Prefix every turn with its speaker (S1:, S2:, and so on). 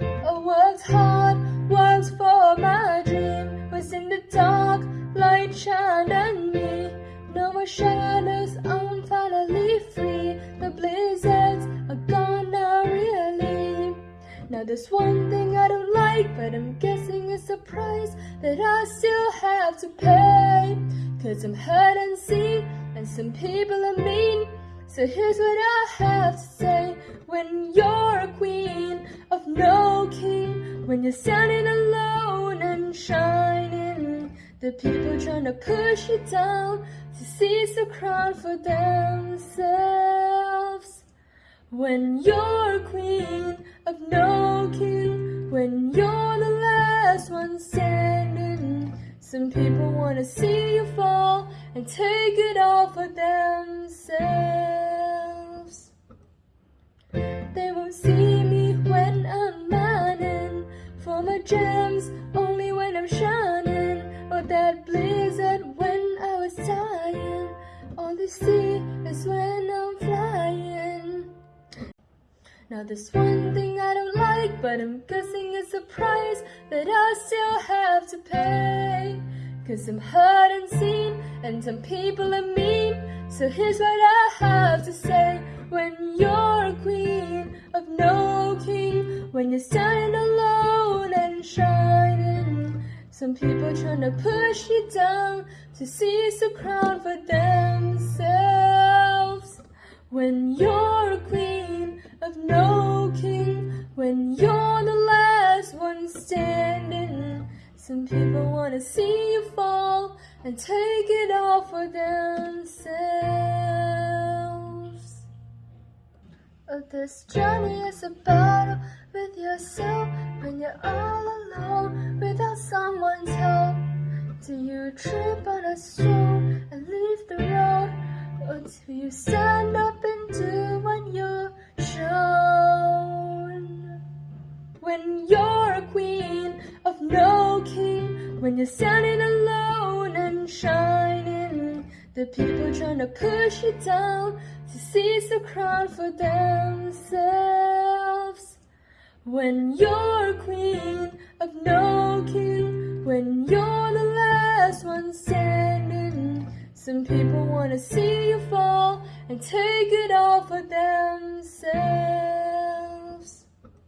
S1: I worked hard, worked for my dream. Was in the dark, light shined on me. No more shadows, I'm finally free. The blizzards are gone now, really. Now there's one thing I don't like, but I'm guessing it's a price that I still have to pay. Cause I'm hurt and seen, and some people are mean. So here's what I have to say When you're a queen When you're standing alone and shining The people trying to push you down To seize the crown for themselves. When you're queen of no king When you're the last one standing Some people wanna see you fall And take it all for themselves gems, only when I'm shining. Or that blizzard when I was dying. All they see is when I'm flying. Now there's one thing I don't like, but I'm guessing it's a price that I still have to pay. Cause I'm hurt and seen, and some people are mean. So here's what I have to say when you're a queen of no king, when you're standing alone. Some people trying to push you down to seize the crown for themselves. When you're a queen of no king, when you're the last one standing. Some people wanna see you fall and take it all for themselves. Oh, this journey is a battle with yourself when you're all alone without someone's help. You trip on a stone and leave the road? Do you stand up and do what you're shown? When you're a queen of no king, when you're standing alone and shining, the people trying to push you down to seize the crown for themselves. When you're a queen of no king, when you're the last some people wanna see you fall and take it all for themselves.